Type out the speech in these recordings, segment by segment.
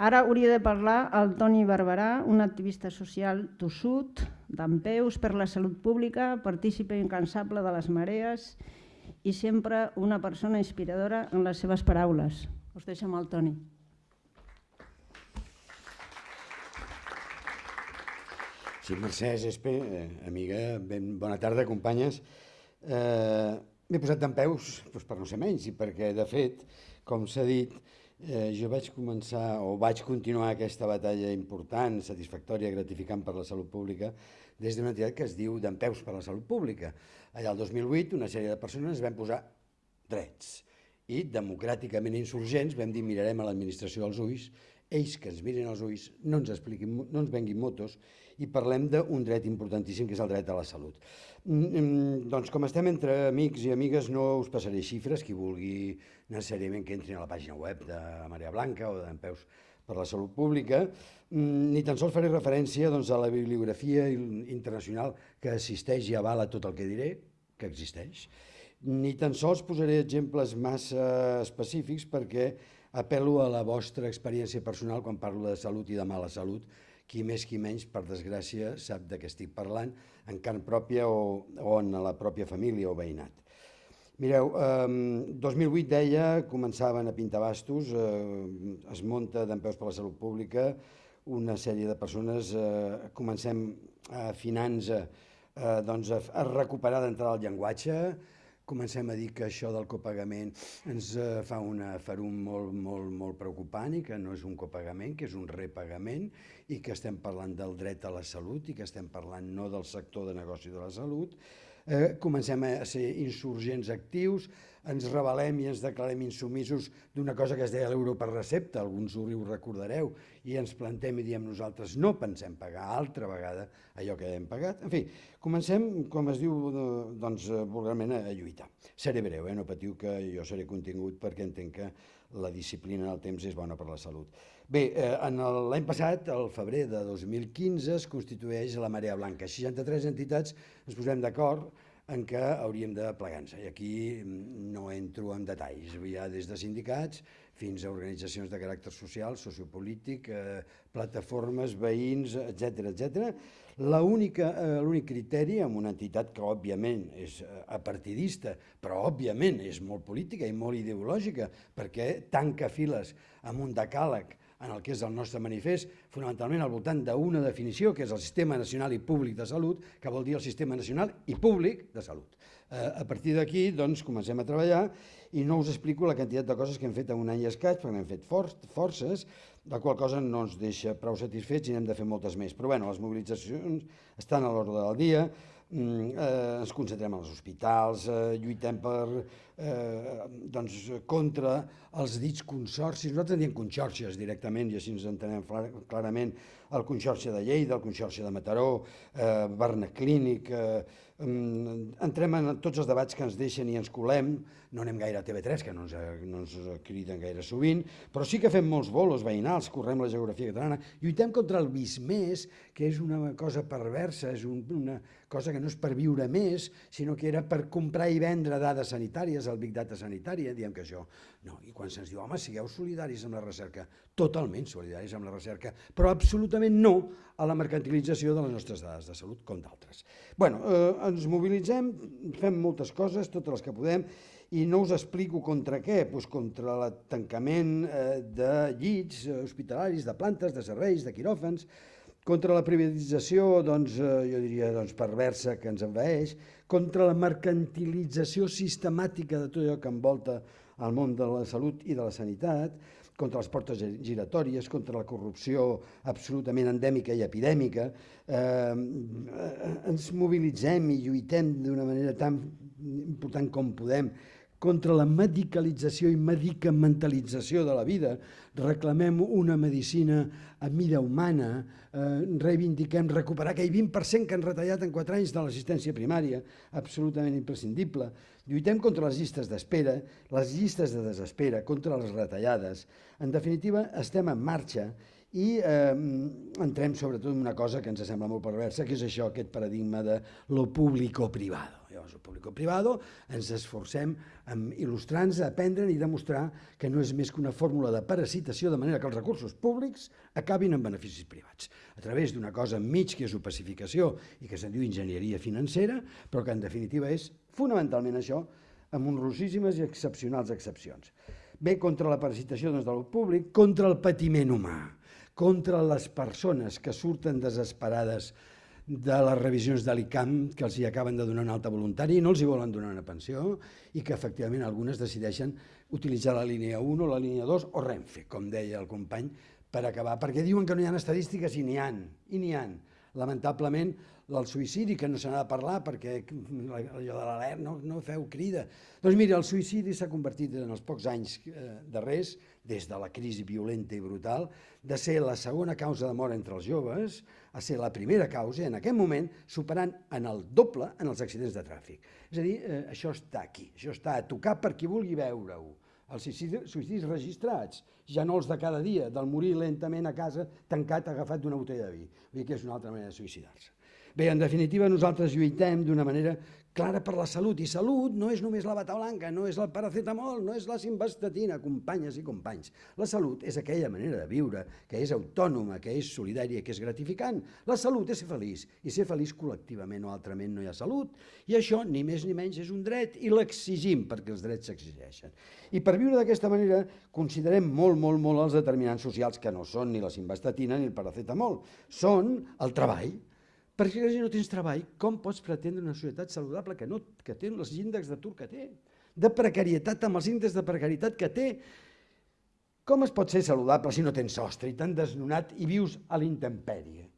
Ara hauria de parlar el Toni Barberà, un activista social tossut, d'empeus per la salut pública, partícipe incansable de les marees i sempre una persona inspiradora en les seves paraules. Us deixo amb el Toni. Sí, Mercè Gespe, eh, amiga, ben bona tarda, companyes. Eh, M'he posat d'en peus doncs per no ser menys i perquè, de fet, com s'ha dit, eh, jo vaig començar o vaig continuar aquesta batalla important, satisfactòria, gratificant per la salut pública des d'una entitat que es diu d'en peus per la salut pública. Allà el 2008 una sèrie de persones van posar drets i democràticament insurgents vam dir mirarem a l'administració als ulls ells que ens mirin als ulls, no ens, expliquin, no ens venguin motos i parlem d'un dret importantíssim que és el dret a la salut. Mm, mm, doncs com estem entre amics i amigues no us passaré xifres, qui vulgui necessàriament que entrin a la pàgina web de Maria Blanca o d'en Peus per la Salut Pública, mm, ni tan sols faré referència doncs, a la bibliografia internacional que assisteix i avala tot el que diré, que existeix, ni tan sols posaré exemples massa específics perquè apel·lo a la vostra experiència personal quan parlo de salut i de mala salut, qui més qui menys, per desgràcia, sap de què estic parlant, en carn pròpia o, o en la pròpia família o veïnat. Mireu, eh, 2008 deia, començaven a pintar bastos, eh, es munta d'en peus per la salut pública, una sèrie de persones, eh, comencem a afinant-nos eh, doncs a, a recuperar d'entrada el llenguatge, comencem a dir que això del copagament ens eh, fa una ferum molt, molt, molt preocupant i que no és un copagament, que és un repagament i que estem parlant del dret a la salut i que estem parlant no del sector de negoci de la salut. Eh, comencem a ser insurgents actius, ens rebel·lem i ens declarem insumisos d'una cosa que es deia l'euro per recepta, alguns ho recordareu, i ens plantem i diem nosaltres no pensem pagar altra vegada allò que hem pagat. En fi, comencem, com es diu, doncs, vulgarment a, lluitar. Seré breu, eh? no patiu que jo seré contingut perquè entenc que la disciplina del temps és bona per la salut. Bé, eh, l'any passat, al febrer de 2015, es constitueix la Marea Blanca. 63 entitats ens posem d'acord en què hauríem de plegar-nos. I aquí mm, no entro en detalls, hi ha des de sindicats fins a organitzacions de caràcter social, sociopolític, eh, plataformes, veïns, etc etc. L'únic eh, criteri amb una entitat que òbviament és eh, apartidista, però òbviament és molt política i molt ideològica, perquè tanca files amb un decàleg en el que és el nostre manifest, fonamentalment al voltant d'una definició, que és el Sistema Nacional i Públic de Salut, que vol dir el Sistema Nacional i Públic de Salut. Eh, a partir d'aquí, doncs, comencem a treballar i no us explico la quantitat de coses que hem fet en un any i escaig, perquè hem fet for forces, la qual cosa no ens deixa prou satisfets i n'hem de fer moltes més. Però bueno, les mobilitzacions estan a l'ordre del dia, Mm, eh, ens concentrem als hospitals, eh, lluitem per, eh, doncs, contra els dits consorcis, nosaltres en diem conxorxes directament i així ens entenem clarament el Conxorxa de Lleida, el Conxorxa de Mataró, eh, Barna Clínic, eh, entrem en tots els debats que ens deixen i ens colem, no anem gaire a TV3, que no ens, no ens criden gaire sovint, però sí que fem molts bolos veïnals, correm la geografia catalana, lluitem contra el més, que és una cosa perversa, és un, una cosa que no és per viure més, sinó que era per comprar i vendre dades sanitàries, el Big Data sanitària, diem que això no, i quan se'ns diu, home, sigueu solidaris amb la recerca, totalment solidaris amb la recerca, però absolutament no a la mercantilització de les nostres dades de salut, com d'altres. bueno, eh, ens mobilitzem, fem moltes coses, totes les que podem, i no us explico contra què, doncs contra el tancament eh, de llits hospitalaris, de plantes, de serveis, de quiròfans, contra la privatització, doncs, eh, jo diria, doncs, perversa que ens envaeix, contra la mercantilització sistemàtica de tot allò que envolta al món de la salut i de la sanitat, contra les portes giratòries, contra la corrupció absolutament endèmica i epidèmica. Eh, ens mobilitzem i lluitem d'una manera tan important com podem contra la medicalització i medicamentalització de la vida, reclamem una medicina a mida humana, eh, reivindiquem recuperar aquell 20% que han retallat en 4 anys de l'assistència primària, absolutament imprescindible, lluitem contra les llistes d'espera, les llistes de desespera, contra les retallades. En definitiva, estem en marxa i eh, entrem sobretot en una cosa que ens sembla molt perversa, que és això, aquest paradigma de lo público-privado. Llavors, el público-privado ens esforcem en il·lustrar-nos, aprendre i demostrar que no és més que una fórmula de parasitació, de manera que els recursos públics acabin en beneficis privats, a través d'una cosa enmig que és opacificació i que se'n diu enginyeria financera, però que en definitiva és fonamentalment això, amb honrosíssimes i excepcionals excepcions. Bé, contra la parasitació doncs, del públic, contra el patiment humà contra les persones que surten desesperades de les revisions de l'ICAM que els hi acaben de donar una alta voluntària i no els hi volen donar una pensió i que efectivament algunes decideixen utilitzar la línia 1 o la línia 2 o Renfe, com deia el company, per acabar, perquè diuen que no hi ha estadístiques i n'hi han, i n'hi han. Lamentablement, el suïcidi, que no se n'ha de parlar perquè allò de l'alert no, no feu crida. Doncs mira, el suïcidi s'ha convertit en els pocs anys eh, darrers, des de la crisi violenta i brutal, de ser la segona causa de mort entre els joves a ser la primera causa, en aquest moment, superant en el doble en els accidents de tràfic. És a dir, eh, això està aquí, això està a tocar per qui vulgui veure-ho. Els suïcidis registrats, ja no els de cada dia, del morir lentament a casa tancat agafat d'una botella de vi. Vull dir que és una altra manera de suïcidar-se. Bé, en definitiva, nosaltres lluitem d'una manera clara per la salut, i salut no és només la bata blanca, no és el paracetamol, no és la simvastatina, companyes i companys. La salut és aquella manera de viure que és autònoma, que és solidària, que és gratificant. La salut és ser feliç, i ser feliç col·lectivament o altrament no hi ha salut, i això, ni més ni menys, és un dret, i l'exigim perquè els drets s'exigeixen. I per viure d'aquesta manera considerem molt, molt, molt els determinants socials que no són ni la simvastatina ni el paracetamol, són el treball, perquè si no tens treball, com pots pretendre una societat saludable que, no, que té els índexs d'atur que té, de precarietat amb els índexs de precarietat que té? Com es pot ser saludable si no tens sostre i tan desnonat i vius a l'intempèrie?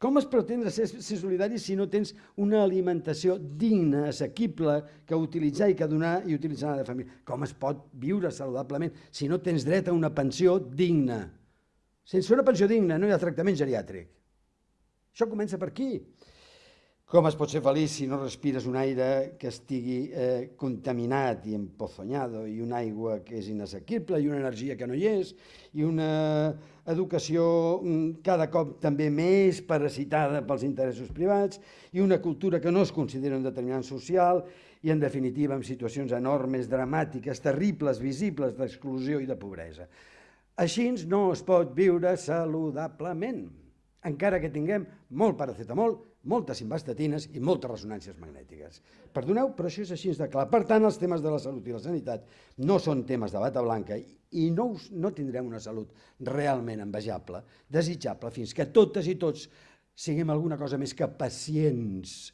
Com es pretendre ser, ser solidari si no tens una alimentació digna, assequible, que utilitzar i que donar i utilitzar la família? Com es pot viure saludablement si no tens dret a una pensió digna? Sense una pensió digna no hi ha tractament geriàtric. Això comença per aquí. Com es pot ser feliç si no respires un aire que estigui eh, contaminat i empozonyado i una aigua que és inassequible i una energia que no hi és i una educació mm, cada cop també més parasitada pels interessos privats i una cultura que no es considera un determinant social i en definitiva en situacions enormes, dramàtiques, terribles, visibles d'exclusió i de pobresa. Així no es pot viure saludablement encara que tinguem molt paracetamol, moltes simvastatines i moltes ressonàncies magnètiques. Perdoneu, però això és així de clar. Per tant, els temes de la salut i la sanitat no són temes de bata blanca i no, us, no tindrem una salut realment envejable, desitjable, fins que totes i tots siguem alguna cosa més que pacients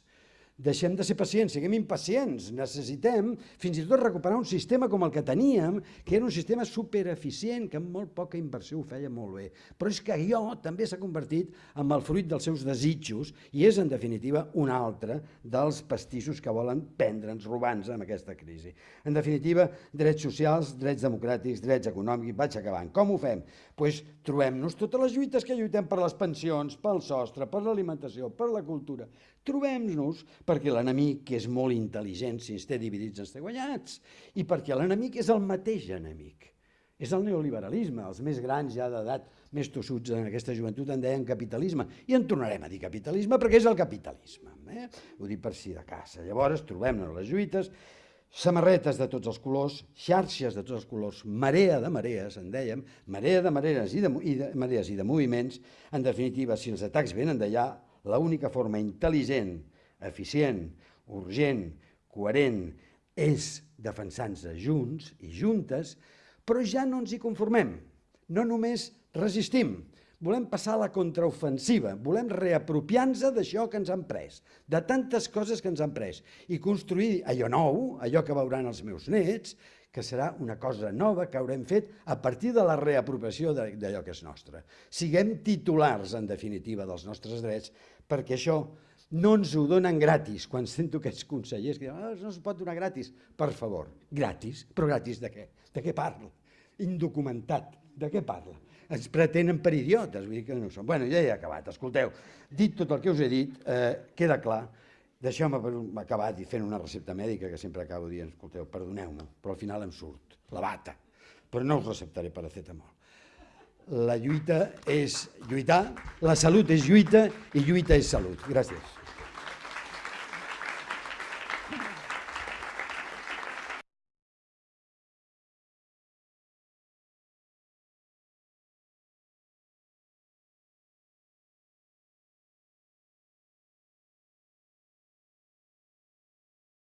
Deixem de ser pacients, siguem impacients. Necessitem fins i tot recuperar un sistema com el que teníem, que era un sistema supereficient, que amb molt poca inversió ho feia molt bé. Però és que allò també s'ha convertit en el fruit dels seus desitjos i és, en definitiva, un altre dels pastissos que volen prendre'ns, robar-nos amb aquesta crisi. En definitiva, drets socials, drets democràtics, drets econòmics, vaig acabant. Com ho fem? Doncs pues, trobem-nos totes les lluites que lluitem per les pensions, pel sostre, per l'alimentació, per la cultura. Trobem-nos perquè l'enemic, és molt intel·ligent, si ens té dividits ens té guanyats, i perquè l'enemic és el mateix enemic. És el neoliberalisme, els més grans ja d'edat, més tossuts en aquesta joventut en deien capitalisme, i en tornarem a dir capitalisme perquè és el capitalisme. Eh? Ho dic per si de casa. Llavors trobem-nos les lluites, samarretes de tots els colors, xarxes de tots els colors, marea de marees, en dèiem, marea de marees i de, i de, marees i de moviments, en definitiva, si els atacs venen d'allà, l'única forma intel·ligent, eficient, urgent, coherent, és defensar-nos junts i juntes, però ja no ens hi conformem. No només resistim, volem passar a la contraofensiva, volem reapropiar-nos d'això que ens han pres, de tantes coses que ens han pres, i construir allò nou, allò que veuran els meus nets, que serà una cosa nova que haurem fet a partir de la reapropiació d'allò que és nostre. Siguem titulars, en definitiva, dels nostres drets, perquè això no ens ho donen gratis. Quan sento aquests consellers que diuen ah, no es pot donar gratis. Per favor, gratis. Però gratis de què? De què parla? Indocumentat. De què parla? Ens pretenen per idiotes, vull dir que no són. Bueno, ja he acabat. Escolteu, dit tot el que us he dit, eh, queda clar. Deixeu-me acabar fent una recepta mèdica que sempre acabo dient, escolteu, perdoneu-me, però al final em surt la bata. Però no us receptaré paracetamol. la lluita és lluitar, la salut és lluita i lluita és salut. Gràcies.